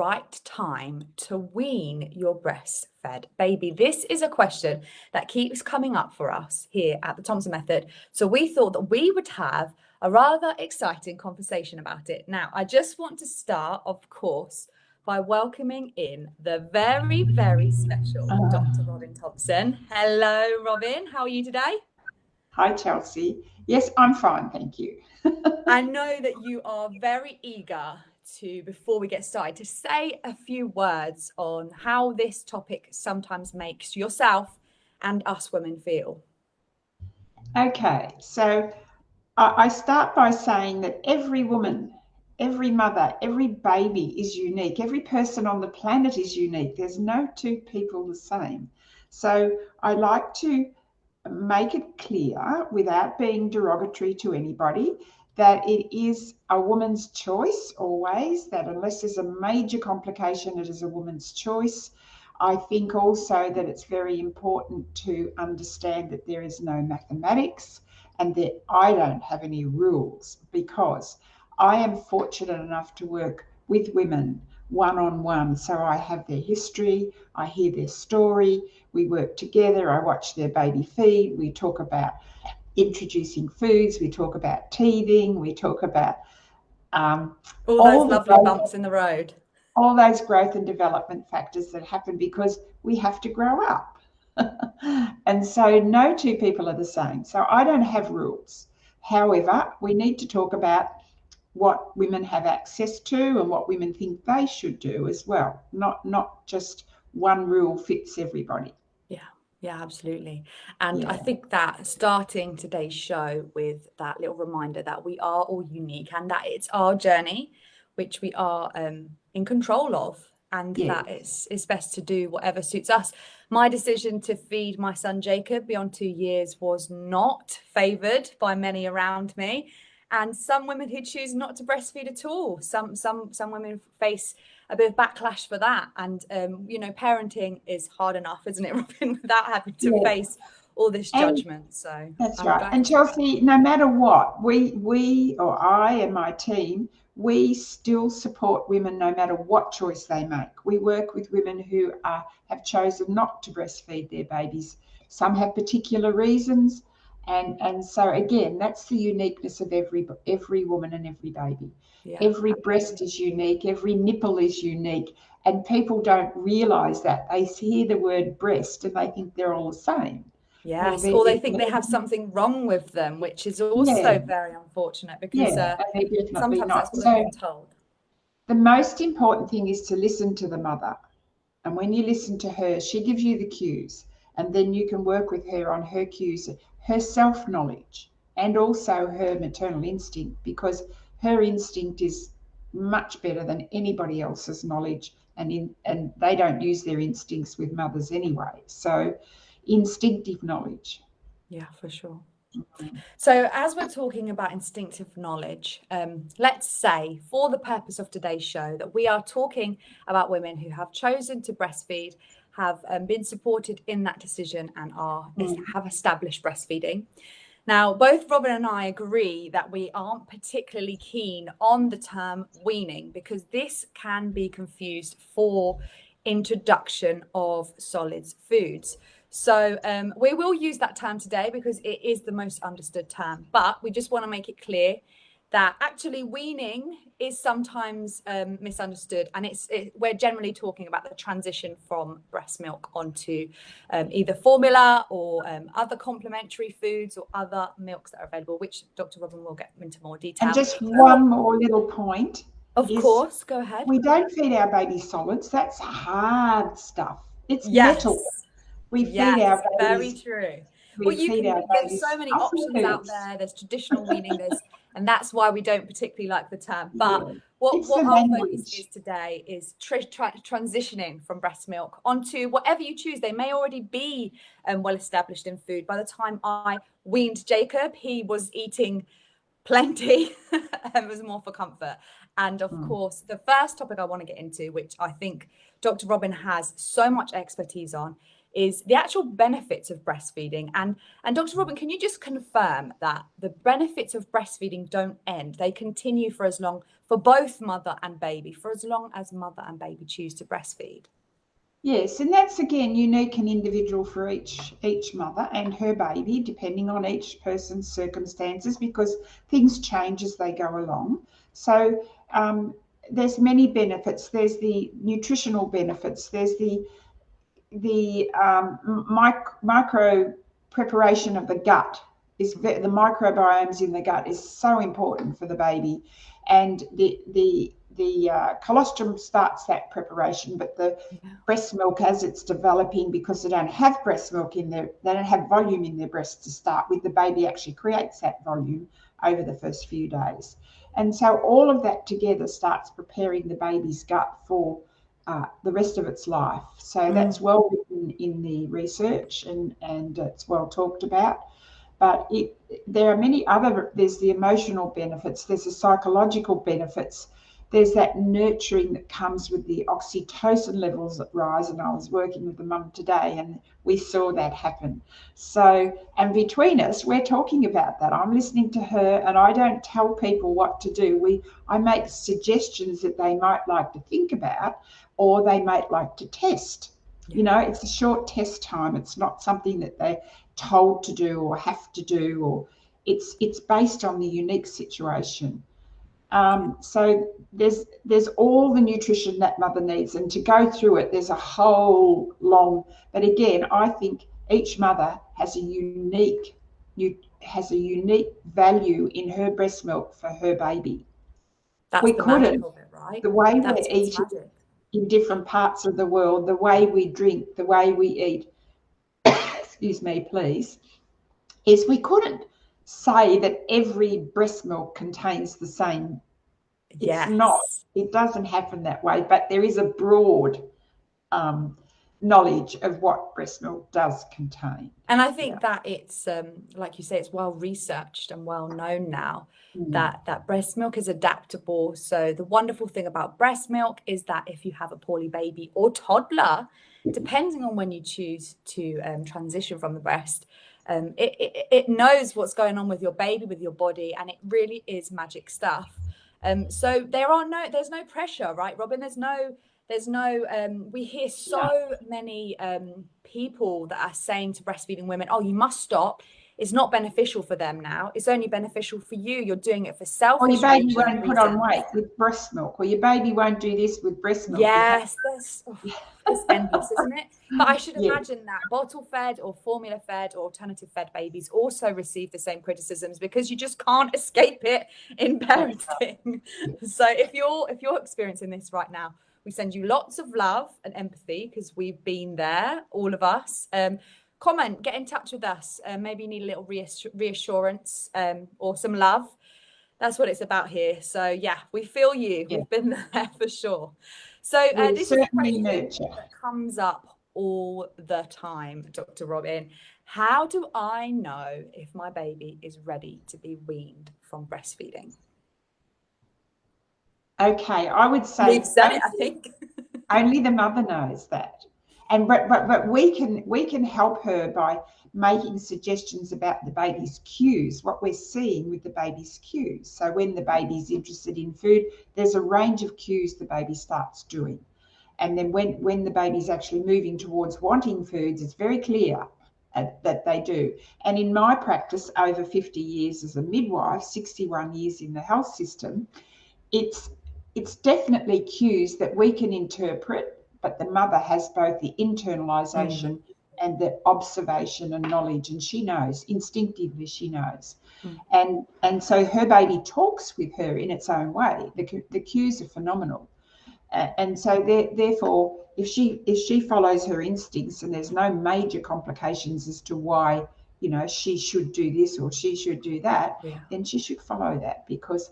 right time to wean your breastfed baby? This is a question that keeps coming up for us here at the Thompson Method. So we thought that we would have a rather exciting conversation about it. Now, I just want to start, of course, by welcoming in the very, very special uh, Dr. Robin Thompson. Hello, Robin. How are you today? Hi, Chelsea. Yes, I'm fine. Thank you. I know that you are very eager to, before we get started, to say a few words on how this topic sometimes makes yourself and us women feel. Okay, so I start by saying that every woman, every mother, every baby is unique. Every person on the planet is unique. There's no two people the same. So I like to make it clear without being derogatory to anybody that it is a woman's choice always, that unless there's a major complication, it is a woman's choice. I think also that it's very important to understand that there is no mathematics and that I don't have any rules because I am fortunate enough to work with women one on one. So I have their history, I hear their story, we work together, I watch their baby feed, we talk about introducing foods, we talk about teething, we talk about um, all, all those lovely growth, bumps in the road. All those growth and development factors that happen because we have to grow up. and so no two people are the same. So I don't have rules. However, we need to talk about what women have access to and what women think they should do as well. Not not just one rule fits everybody. Yeah, absolutely. And I think that starting today's show with that little reminder that we are all unique and that it's our journey, which we are um, in control of, and that it's, it's best to do whatever suits us. My decision to feed my son Jacob beyond two years was not favoured by many around me. And some women who choose not to breastfeed at all. Some some some women face a bit of backlash for that. And um, you know, parenting is hard enough, isn't it, Robin, without having to yeah. face all this judgment. And so that's right. And Chelsea, no matter what, we we or I and my team, we still support women no matter what choice they make. We work with women who are, have chosen not to breastfeed their babies. Some have particular reasons. And, and so again, that's the uniqueness of every every woman and every baby. Yeah. Every breast is unique, every nipple is unique, and people don't realize that. They hear the word breast and they think they're all the same. Yes, or they think they have something wrong with them, which is also yeah. very unfortunate because yeah, uh, sometimes not. that's what so, they're told. The most important thing is to listen to the mother. And when you listen to her, she gives you the cues. And then you can work with her on her cues, her self knowledge, and also her maternal instinct, because her instinct is much better than anybody else's knowledge and in and they don't use their instincts with mothers anyway. So instinctive knowledge. Yeah for sure. So as we're talking about instinctive knowledge um, let's say for the purpose of today's show that we are talking about women who have chosen to breastfeed have um, been supported in that decision and are mm. have established breastfeeding now, both Robin and I agree that we aren't particularly keen on the term weaning because this can be confused for introduction of solids foods. So um, we will use that term today because it is the most understood term, but we just want to make it clear that actually weaning is sometimes um, misunderstood and it's it, we're generally talking about the transition from breast milk onto um, either formula or um, other complementary foods or other milks that are available which dr robin will get into more detail. And just one more little point of course go ahead. we don't feed our baby solids. That's hard stuff. It's yes. metal. We feed yes, our babies. very true well, you can, there's so many options out there. There's traditional weaning. There's and that's why we don't particularly like the term. But yeah. what, what our focus is today is tra tra transitioning from breast milk onto whatever you choose. They may already be um, well established in food. By the time I weaned Jacob, he was eating plenty and was more for comfort. And of mm. course, the first topic I want to get into, which I think Dr. Robin has so much expertise on, is the actual benefits of breastfeeding. And and Dr. Robin, can you just confirm that the benefits of breastfeeding don't end? They continue for as long for both mother and baby, for as long as mother and baby choose to breastfeed. Yes, and that's again unique and individual for each each mother and her baby, depending on each person's circumstances, because things change as they go along. So um, there's many benefits. There's the nutritional benefits. There's the the um, mic- micro preparation of the gut is the microbiomes in the gut is so important for the baby, and the the the uh, colostrum starts that preparation, but the yeah. breast milk as it's developing, because they don't have breast milk in their, they don't have volume in their breasts to start with. The baby actually creates that volume over the first few days, and so all of that together starts preparing the baby's gut for uh, the rest of its life. So mm. that's well written in the research and, and it's well talked about. But it, there are many other, there's the emotional benefits, there's the psychological benefits, there's that nurturing that comes with the oxytocin levels that rise. And I was working with the mum today and we saw that happen. So, and between us, we're talking about that. I'm listening to her and I don't tell people what to do. We, I make suggestions that they might like to think about or they might like to test. You know, it's a short test time. It's not something that they're told to do or have to do, or it's it's based on the unique situation. Um, so there's there's all the nutrition that mother needs, and to go through it, there's a whole long. But again, I think each mother has a unique has a unique value in her breast milk for her baby. That's we couldn't, it, right? The way That's we eat in different parts of the world, the way we drink, the way we eat, excuse me, please, is we couldn't say that every breast milk contains the same. Yes. It's not. It doesn't happen that way, but there is a broad um, knowledge of what breast milk does contain. And I think yeah. that it's um, like you say, it's well researched and well known now mm. that that breast milk is adaptable. So the wonderful thing about breast milk is that if you have a poorly baby or toddler, depending on when you choose to um, transition from the breast, um, it, it, it knows what's going on with your baby, with your body, and it really is magic stuff. Um, so there are no, there's no pressure, right, Robin? There's no there's no, um, we hear so yeah. many um, people that are saying to breastfeeding women, oh, you must stop. It's not beneficial for them now. It's only beneficial for you. You're doing it for self. Or your baby won't put on weight with breast milk, or your baby won't do this with breast milk. Yes, that's oh, it's endless, isn't it? But I should yeah. imagine that bottle fed or formula fed or alternative fed babies also receive the same criticisms because you just can't escape it in parenting. so if you're if you're experiencing this right now, we send you lots of love and empathy because we've been there, all of us. Um, comment, get in touch with us. Uh, maybe you need a little reassurance um, or some love. That's what it's about here. So yeah, we feel you. Yeah. We've been there for sure. So uh, this is a question that comes up all the time, Dr. Robin. How do I know if my baby is ready to be weaned from breastfeeding? Okay, I would say it, I think. only the mother knows that. And but, but but we can we can help her by making suggestions about the baby's cues, what we're seeing with the baby's cues. So when the baby's interested in food, there's a range of cues the baby starts doing. And then when, when the baby's actually moving towards wanting foods, it's very clear that they do. And in my practice, over 50 years as a midwife, 61 years in the health system, it's it's definitely cues that we can interpret, but the mother has both the internalization mm. and the observation and knowledge, and she knows instinctively. She knows, mm. and and so her baby talks with her in its own way. The the cues are phenomenal, and so therefore, if she if she follows her instincts and there's no major complications as to why you know she should do this or she should do that, yeah. then she should follow that because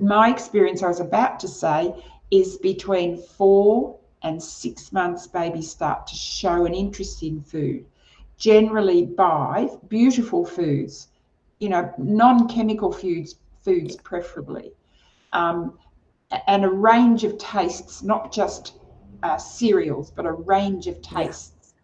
my experience, I was about to say, is between four and six months, babies start to show an interest in food, generally by beautiful foods, you know, non chemical foods, foods preferably, um, and a range of tastes, not just uh, cereals, but a range of tastes.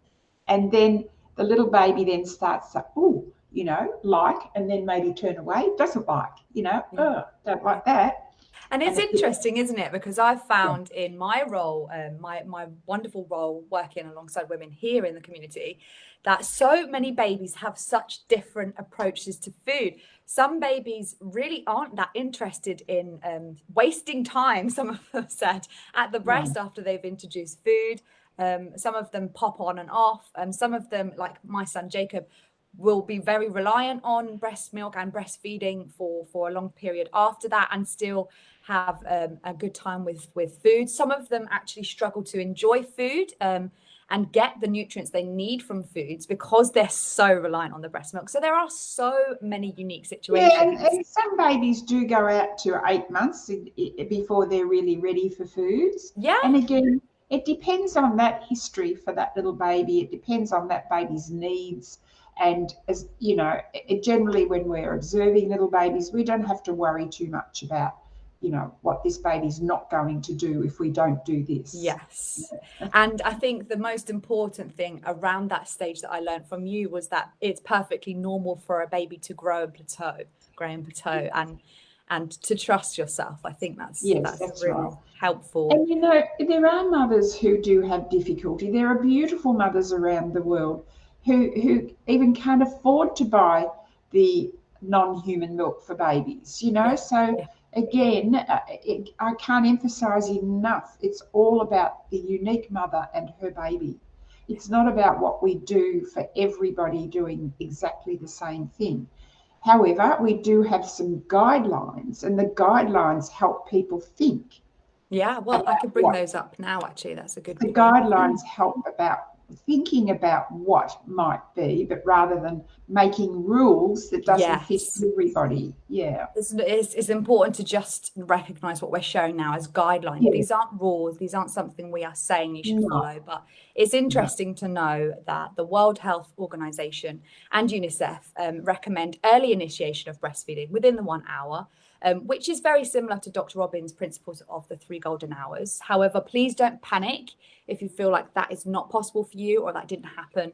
And then the little baby then starts to, oh, you know, like, and then maybe turn away, doesn't like, you know, yeah. oh, don't like that. And it's interesting, isn't it? Because I've found in my role, um, my my wonderful role working alongside women here in the community, that so many babies have such different approaches to food. Some babies really aren't that interested in um, wasting time. Some of them said at the breast yeah. after they've introduced food. Um, some of them pop on and off. and some of them, like my son Jacob, will be very reliant on breast milk and breastfeeding for for a long period after that and still have um, a good time with with food. Some of them actually struggle to enjoy food um, and get the nutrients they need from foods because they're so reliant on the breast milk. So there are so many unique situations yeah and, and some babies do go out to eight months before they're really ready for foods. Yeah. And again it depends on that history for that little baby. It depends on that baby's needs. And as you know, it, generally when we're observing little babies, we don't have to worry too much about you know what this baby's not going to do if we don't do this. Yes. And i think the most important thing around that stage that i learned from you was that it's perfectly normal for a baby to grow and plateau grow and plateau and and to trust yourself. I think that's yes, that's, that's really right. helpful. And you know there are mothers who do have difficulty. There are beautiful mothers around the world who, who even can't afford to buy the non-human milk for babies, you know? So again, uh, it, I can't emphasize enough, it's all about the unique mother and her baby. It's not about what we do for everybody doing exactly the same thing. However, we do have some guidelines, and the guidelines help people think. Yeah, well, I could bring what, those up now, actually. That's a good The guidelines help about thinking about what might be, but rather than making rules that doesn't yes. fit everybody. Yeah. It's, it's, it's, important to just recognize what we're showing now as guidelines. Yes. These aren't rules. These aren't something we are saying you should no. follow, but it's interesting no. to know that the World Health Organization and UNICEF um, recommend early initiation of breastfeeding within the one hour um, which is very similar to Dr. Robin's principles of the three golden hours. However, please don't panic if you feel like that is not possible for you or that didn't happen.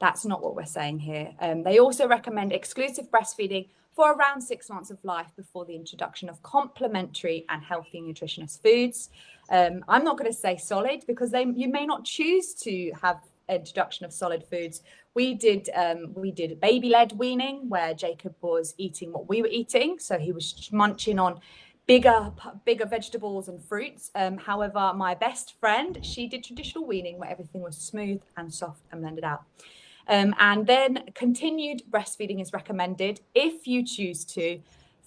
That's not what we're saying here. Um, they also recommend exclusive breastfeeding for around six months of life before the introduction of complementary and healthy nutritionist foods. Um, I'm not going to say solid because they, you may not choose to have introduction of solid foods. We did um, we did baby led weaning where Jacob was eating what we were eating, so he was munching on bigger bigger vegetables and fruits. Um, however, my best friend she did traditional weaning where everything was smooth and soft and blended out. Um, and then continued breastfeeding is recommended if you choose to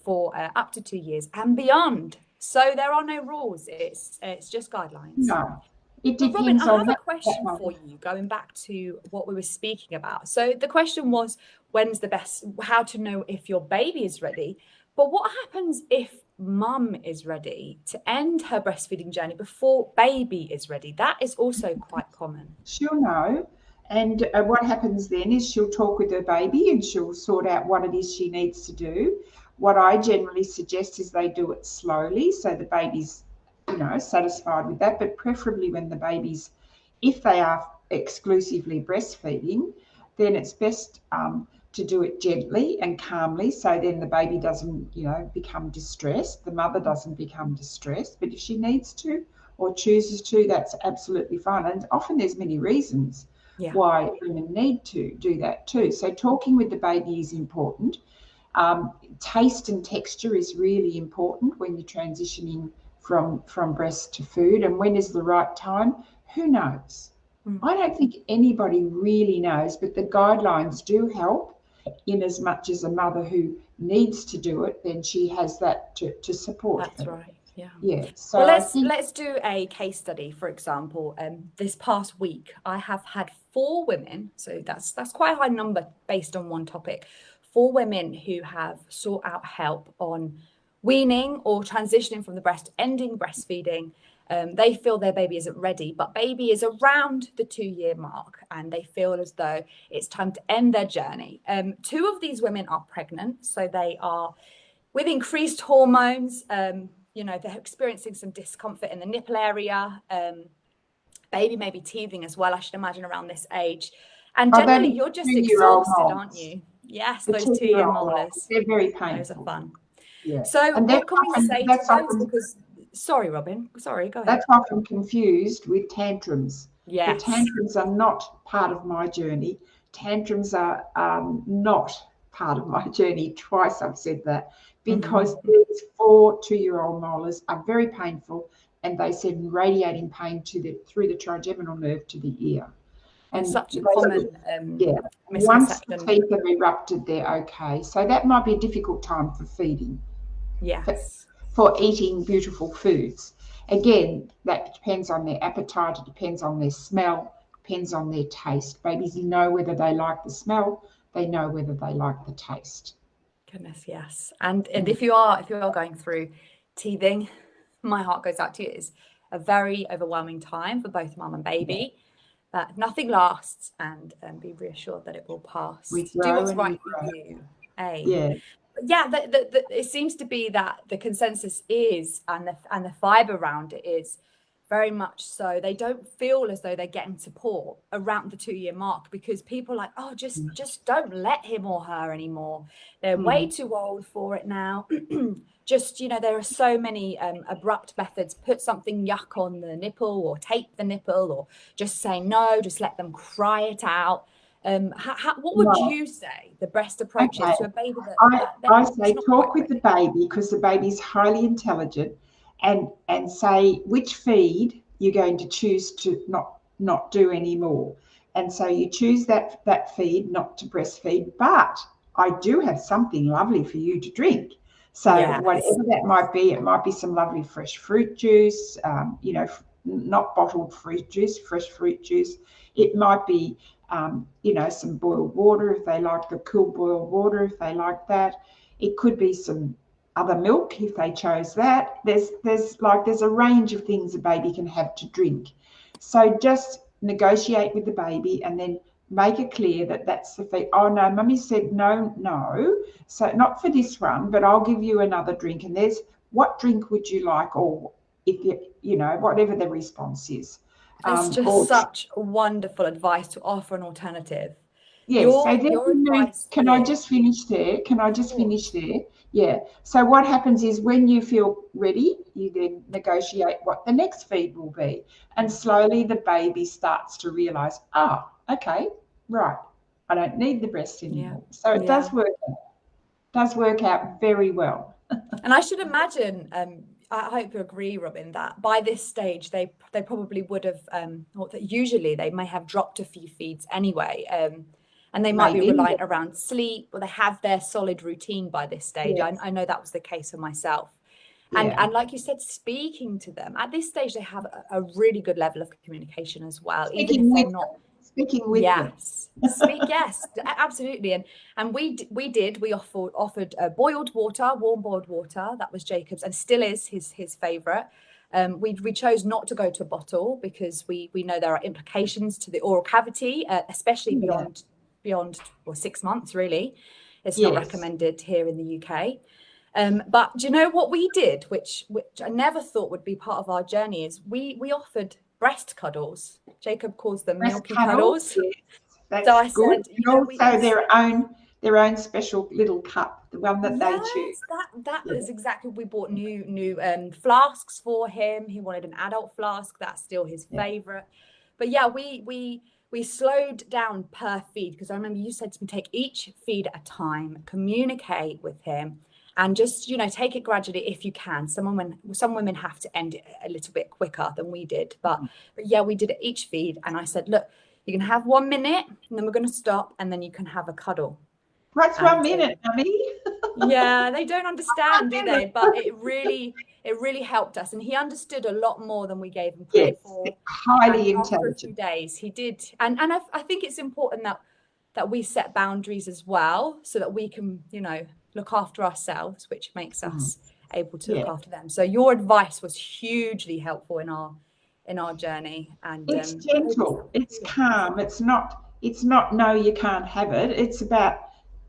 for uh, up to two years and beyond. So there are no rules. It's it's just guidelines. No. It depends Robin, I have a question for you, going back to what we were speaking about. So the question was, when's the best, how to know if your baby is ready. But what happens if mum is ready to end her breastfeeding journey before baby is ready? That is also quite common. She'll know. And uh, what happens then is she'll talk with her baby and she'll sort out what it is she needs to do. What I generally suggest is they do it slowly so the baby's you know, satisfied with that, but preferably when the baby's, if they are exclusively breastfeeding, then it's best um, to do it gently and calmly so then the baby doesn't, you know, become distressed. The mother doesn't become distressed. But if she needs to or chooses to, that's absolutely fine. And often there's many reasons yeah. why women need to do that too. So talking with the baby is important. Um, taste and texture is really important when you're transitioning from from breast to food and when is the right time who knows mm. i don't think anybody really knows but the guidelines do help in as much as a mother who needs to do it then she has that to, to support that's her. right yeah yeah so well let's think... let's do a case study for example um this past week i have had four women so that's that's quite a high number based on one topic four women who have sought out help on weaning or transitioning from the breast, ending breastfeeding, um, they feel their baby isn't ready, but baby is around the two year mark and they feel as though it's time to end their journey. Um, two of these women are pregnant, so they are with increased hormones. Um, you know, they're experiencing some discomfort in the nipple area. Um, baby may be teething as well, I should imagine, around this age. And generally, you're just exhausted, aren't you? Yes, the those two-year molars. They're very painful. Those are fun. Yeah. So and what can often, we say to? Because sorry, Robin. Sorry, go ahead. That's often confused with tantrums. Yes. The tantrums are not part of my journey. Tantrums are um, not part of my journey. Twice I've said that because mm-hmm. these four two-year-old molars are very painful and they send radiating pain to the through the trigeminal nerve to the ear. And such a common um, yeah. Once the teeth have erupted, they're okay. So that might be a difficult time for feeding. Yes. For, for eating beautiful foods. Again, that depends on their appetite. It depends on their smell. Depends on their taste. Babies know whether they like the smell. They know whether they like the taste. Goodness, yes. And and if you are if you are going through teething, my heart goes out to you. It's a very overwhelming time for both mum and baby. But nothing lasts, and um, be reassured that it will pass. We Do what's right for you. A. Yeah. Yeah, the, the, the, it seems to be that the consensus is, and the and the fibre around it is very much so. They don't feel as though they're getting support around the two year mark because people are like, oh, just mm. just don't let him or her anymore. They're mm. way too old for it now. just you know there are so many um, abrupt methods put something yuck on the nipple or tape the nipple or just say no just let them cry it out um, how, how, what would no. you say the best approach okay. is to a baby that, I, that, I say talk with the baby because the baby is highly intelligent and and say which feed you're going to choose to not not do anymore and so you choose that that feed not to breastfeed but i do have something lovely for you to drink so yes. whatever that might be, it might be some lovely fresh fruit juice, um, you know, not bottled fruit juice, fresh fruit juice. It might be, um, you know, some boiled water if they like the cool boiled water, if they like that. It could be some other milk if they chose that. There's there's like there's a range of things a baby can have to drink. So just negotiate with the baby and then make it clear that that's the fee. Oh no, mummy said no, no. So not for this one, but I'll give you another drink. And there's what drink would you like, or if you, you know, whatever the response is. It's um, just or, such wonderful advice to offer an alternative. Yes. Your, your can I just finish there? Can I just finish there? Yeah. So what happens is when you feel ready, you then negotiate what the next feed will be. And slowly the baby starts to realize, ah, oh, okay, right, I don't need the breast anymore. Yeah. So it yeah. does work out, does work out very well. and I should imagine, um, I hope you agree, Robin, that by this stage they they probably would have, um, or that usually they may have dropped a few feeds anyway. Um, and they might Maybe. be reliant around sleep or they have their solid routine by this stage. Yes. I, I, know that was the case for myself. And, yeah. and like you said, speaking to them at this stage, they have a, a really good level of communication as well, speaking even if they're not speaking with yes. Speak yes absolutely. And and we we did we offered offered uh, boiled water warm boiled water. That was jacob's and still is his his favorite. Um, we, we chose not to go to a bottle because we we know there are implications to the oral cavity uh, especially beyond yeah. beyond well six months really. It's yes. not recommended here in the uk um, but do you know what we did which which i never thought would be part of our journey is we we offered breast cuddles. Jacob calls them breast milky cuddles. cuddles. Yes, so I good. said, know, also their own their own special little cup, the one that yes, they choose. That that yeah. is exactly. We bought new new um, flasks for him. He wanted an adult flask. That's still his yeah. favorite. But yeah, we we we slowed down per feed because I remember you said to me take each feed at a time, communicate with him and just you know take it gradually if you can. Some women some women have to end it a little bit quicker than we did but, mm. but yeah we did it each feed and i said look you can have one minute and then we're going to stop and then you can have a cuddle. What's one minute mummy yeah they don't understand do they? But it really it really helped us and he understood a lot more than we gave him credit yes, for. highly and intelligent. days he did and and I, I think it's important that that we set boundaries as well so that we can you know look after ourselves, which makes mm-hmm. us mm. able to yeah. look after them. So your advice was hugely helpful in our in our journey. And it's um, gentle, it's calm. It's not it's not no, you can't have it. It's about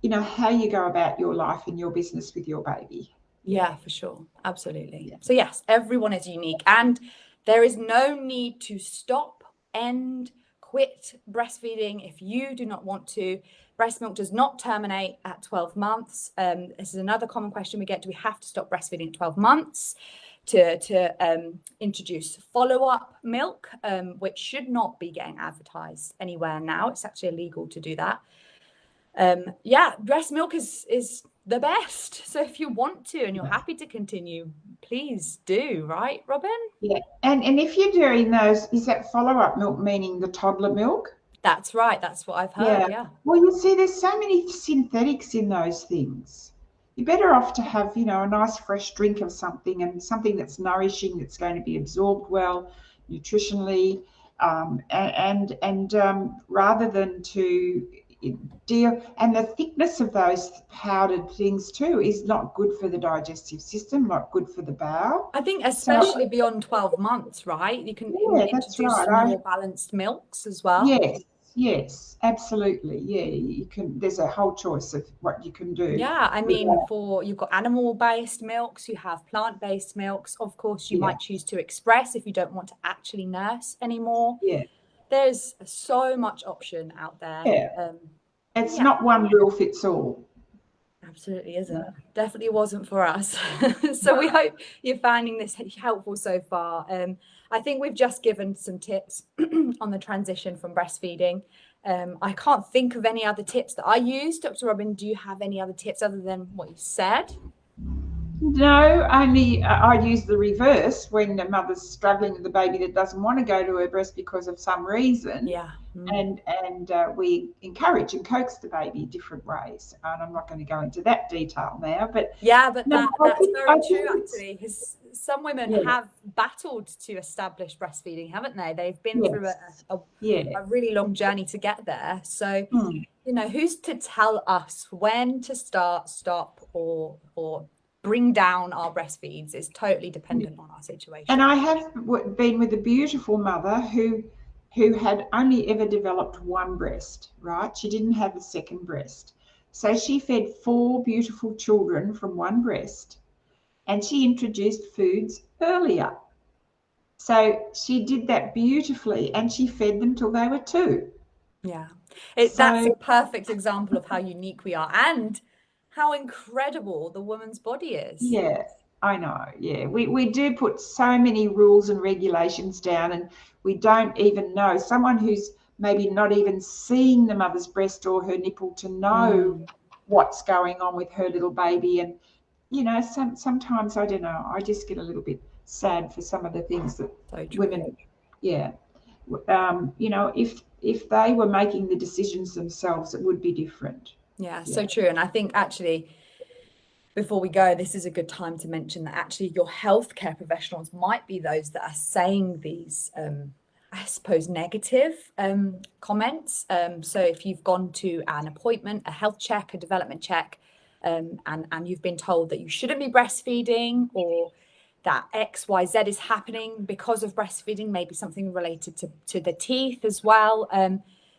you know how you go about your life and your business with your baby. Yeah, for sure, absolutely. Yeah. So yes, everyone is unique, and there is no need to stop, end, quit breastfeeding if you do not want to. Breast milk does not terminate at 12 months. Um, this is another common question we get. Do we have to stop breastfeeding at 12 months to, to um, introduce follow-up milk, um, which should not be getting advertised anywhere now. It's actually illegal to do that. Um, yeah, breast milk is, is the best. So if you want to and you're happy to continue, please do, right, Robin? Yeah. And and if you're doing those, is that follow-up milk meaning the toddler milk? That's right. That's what I've heard. Yeah. yeah. Well, you see, there's so many synthetics in those things. You're better off to have, you know, a nice fresh drink of something and something that's nourishing, that's going to be absorbed well, nutritionally, um, and and, um, rather than to deal and the thickness of those powdered things too is not good for the digestive system not good for the bowel i think especially so, beyond 12 months right you can yeah, introduce right. more balanced milks as well yes yes absolutely yeah you can there's a whole choice of what you can do yeah i mean for you've got animal based milks you have plant based milks of course you yeah. might choose to express if you don't want to actually nurse anymore yeah there's so much option out there. Yeah. Um, it's yeah. not one rule fits all. Absolutely isn't. Definitely wasn't for us. so we hope you're finding this helpful so far. Um, I think we've just given some tips on the transition from breastfeeding. Um, I can't think of any other tips that I use. Dr. Robin, do you have any other tips other than what you said? No, only uh, I use the reverse when the mother's struggling with the baby that doesn't want to go to her breast because of some reason. Yeah. Mm. And and uh, we encourage and coax the baby different ways. And I'm not going to go into that detail now, but yeah, but no, that, that's think, very true actually. Because some women yeah. have battled to establish breastfeeding, haven't they? They've been yes. through a, a, yeah. a, really long journey to get there. So. Mm. You know, who's to tell us when to start, stop, or or bring down our breastfeeds is totally dependent on our situation. And I have been with a beautiful mother who who had only ever developed one breast, right? She didn't have a second breast. So she fed four beautiful children from one breast and she introduced foods earlier. So she did that beautifully and she fed them till they were two. Yeah. It, so, that's a perfect example of how unique we are. And how incredible the woman's body is. Yeah, I know. Yeah, we, we do put so many rules and regulations down, and we don't even know. Someone who's maybe not even seeing the mother's breast or her nipple to know mm. what's going on with her little baby. And, you know, some, sometimes, I don't know, I just get a little bit sad for some of the things that so women, yeah. Um, you know, if if they were making the decisions themselves, it would be different. Yeah, so true. And I think actually, before we go, this is a good time to mention that actually your healthcare professionals might be those that are saying these, um, I suppose, negative um, comments. Um, so if you've gone to an appointment, a health check, a development check, um, and, and you've been told that you shouldn't be breastfeeding or that X, Y, Z is happening because of breastfeeding, maybe something related to, to the teeth as well.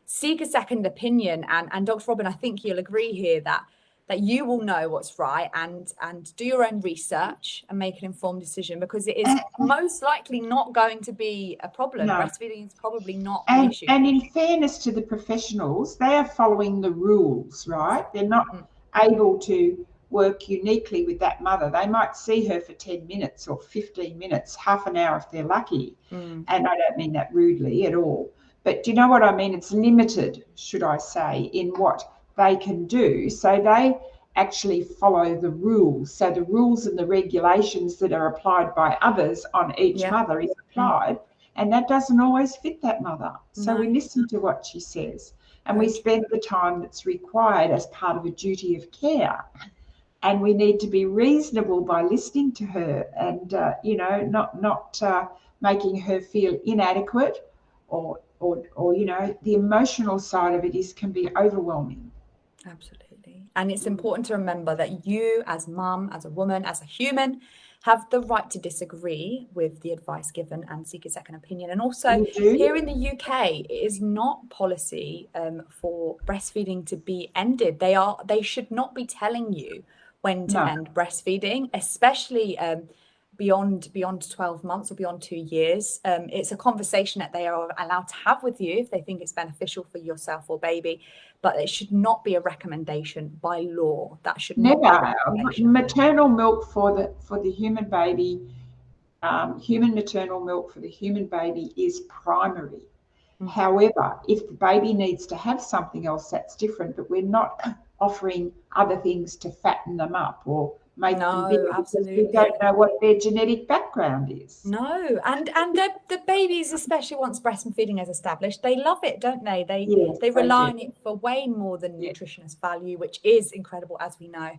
Seek a second opinion. And, and Dr. Robin, I think you'll agree here that that you will know what's right and and do your own research and make an informed decision because it is most likely not going to be a problem. No. Breastfeeding is probably not and, an issue. And in fairness to the professionals, they are following the rules, right? They're not mm. able to work uniquely with that mother. They might see her for 10 minutes or 15 minutes, half an hour if they're lucky. Mm. And I don't mean that rudely at all. But do you know what I mean? It's limited, should I say, in what they can do. So they actually follow the rules. So the rules and the regulations that are applied by others on each yeah. mother is applied. And that doesn't always fit that mother. So no. we listen to what she says and we spend the time that's required as part of a duty of care. And we need to be reasonable by listening to her and, uh, you know, not, not uh, making her feel inadequate or or, or you know the emotional side of it is can be overwhelming absolutely and it's important to remember that you as mum as a woman as a human have the right to disagree with the advice given and seek a second opinion. And also, here in the UK, it is not policy um, for breastfeeding to be ended. They are they should not be telling you when to no. end breastfeeding, especially um, beyond beyond 12 months or beyond two years. Um, it's a conversation that they are allowed to have with you if they think it's beneficial for yourself or baby but it should not be a recommendation by law. That should never. maternal milk for the for the human baby um, human maternal milk for the human baby is primary. Mm-hmm. however if the baby needs to have something else that's different but we're not offering other things to fatten them up or make no, bigger absolutely. we don't know what their genetic background is. No, and and the, the babies, especially once breastfeeding is established, they love it, don't they? They yes, they rely on it for way more than yes. nutritionist value, which is incredible, as we know.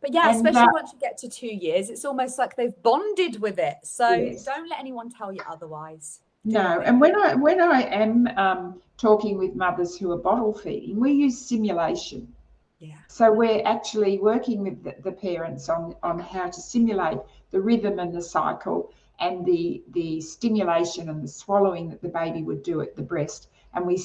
But yeah, and especially that, once you get to two years, it's almost like they've bonded with it. So yes. don't let anyone tell you otherwise. No, and when I when I am um, talking with mothers who are bottle feeding, we use simulation. Yeah. So we're actually working with the, the, parents on, on how to simulate the rhythm and the cycle and the the stimulation and the swallowing that the baby would do at the breast. And we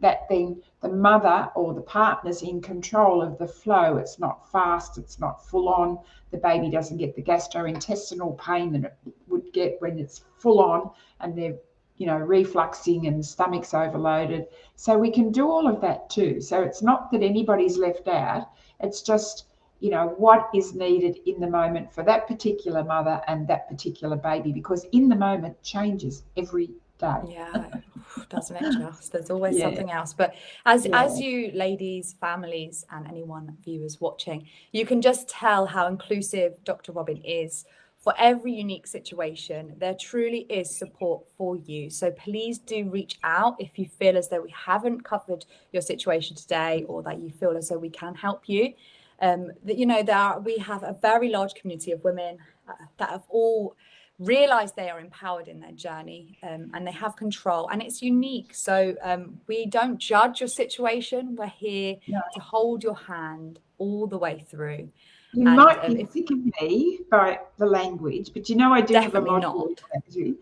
that then the mother or the partner's in control of the flow. It's not fast, it's not full on. The baby doesn't get the gastrointestinal pain that it would get when it's full on and they're you know, refluxing and stomachs overloaded. So we can do all of that too. So it's not that anybody's left out. It's just, you know, what is needed in the moment for that particular mother and that particular baby, because in the moment changes every day. Yeah, doesn't it just? There's always yeah. something else. But as yeah. as you ladies, families, and anyone viewers watching, you can just tell how inclusive Dr. Robin is for every unique situation, there truly is support for you. So please do reach out if you feel as though we haven't covered your situation today or that you feel as though we can help you. Um, that you know, there are, we have a very large community of women uh, that have all realized they are empowered in their journey um, and they have control and it's unique so um, we don't judge your situation we're here no. to hold your hand all the way through you and, might um, be sick of me by the language, but you know I do have a lot of language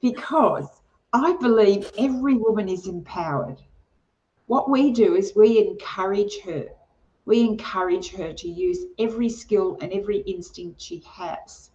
because I believe every woman is empowered. What we do is we encourage her. We encourage her to use every skill and every instinct she has.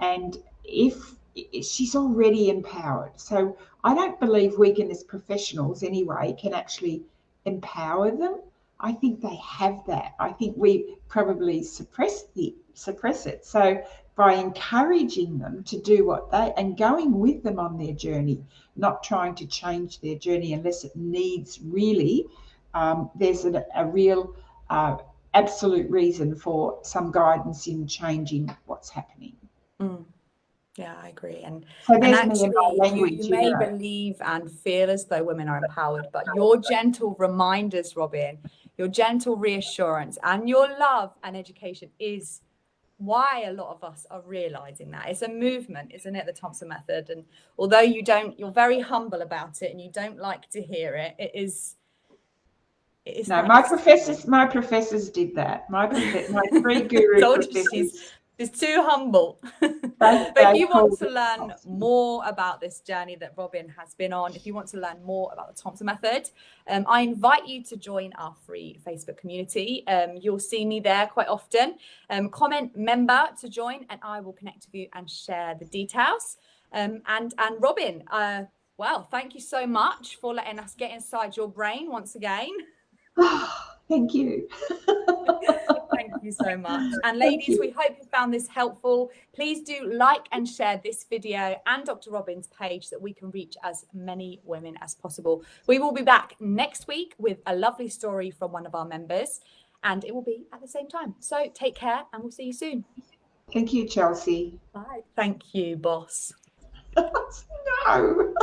And if she's already empowered. So I don't believe we can, as professionals anyway, can actually empower them. I think they have that. I think we probably suppress the suppress it. So by encouraging them to do what they and going with them on their journey, not trying to change their journey unless it needs really, um, there's a, a real uh, absolute reason for some guidance in changing what's happening. Mm. Yeah, I agree. And, so and actually, you, you may know. believe and feel as though women are empowered, but your gentle reminders, Robin, your gentle reassurance and your love and education is why a lot of us are realizing that. It's a movement isn't it the thompson method? And although you don't you're very humble about it and you don't like to hear it it is it is no my professors my professors did that. My my three guru professors She's too humble. but if you want to learn more about this journey that Robin has been on, if you want to learn more about the Thompson Method, um, I invite you to join our free Facebook community. Um, you'll see me there quite often. Um, comment member to join, and I will connect with you and share the details. Um, and and Robin, uh, well, thank you so much for letting us get inside your brain once again. thank you. Thank you so much. And ladies, we hope you found this helpful. Please do like and share this video and Dr. Robin's page that we can reach as many women as possible. We will be back next week with a lovely story from one of our members and it will be at the same time. So take care and we'll see you soon. Thank you, Chelsea. Bye. Thank you, boss. no.